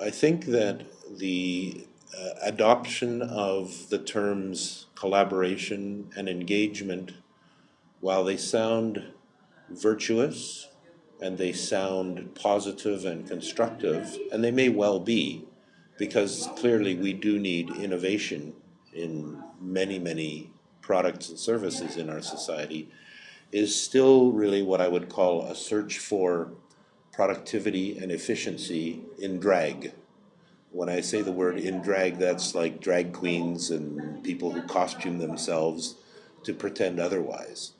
I think that the uh, adoption of the terms collaboration and engagement, while they sound virtuous and they sound positive and constructive, and they may well be, because clearly we do need innovation in many, many products and services in our society, is still really what I would call a search for productivity and efficiency in drag. When I say the word in drag, that's like drag queens and people who costume themselves to pretend otherwise.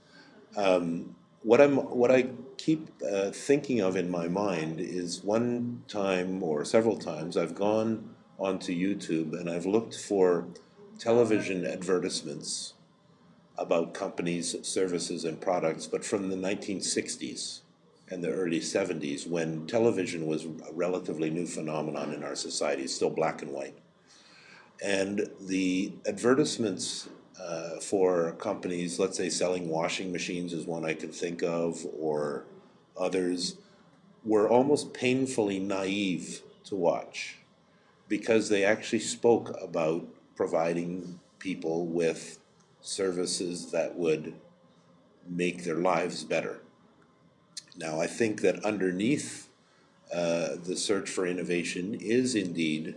Um, what I'm, what I keep uh, thinking of in my mind is one time or several times I've gone onto YouTube and I've looked for television advertisements about companies, services, and products, but from the 1960s and the early 70s when television was a relatively new phenomenon in our society, still black and white. And the advertisements uh, for companies, let's say selling washing machines is one I could think of, or others, were almost painfully naive to watch because they actually spoke about providing people with services that would make their lives better. Now, I think that underneath uh, the search for innovation is indeed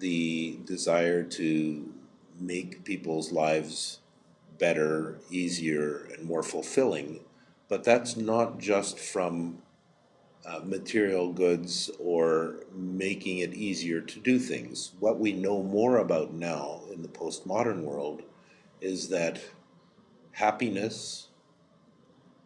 the desire to make people's lives better, easier, and more fulfilling. But that's not just from uh, material goods or making it easier to do things. What we know more about now in the postmodern world is that happiness,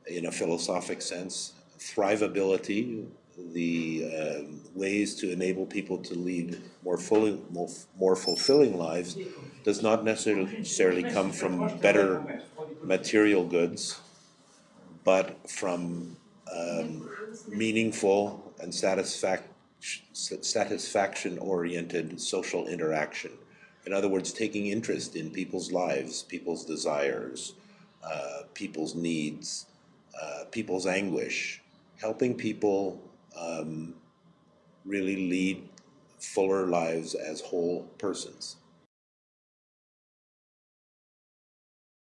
in a philosophic sense, thrivability, the uh, ways to enable people to lead more fully, more, more fulfilling lives does not necessarily come from better material goods, but from um, meaningful and satisfac satisfaction-oriented social interaction. In other words, taking interest in people's lives, people's desires, uh, people's needs, uh, people's anguish, helping people um, really lead fuller lives as whole persons.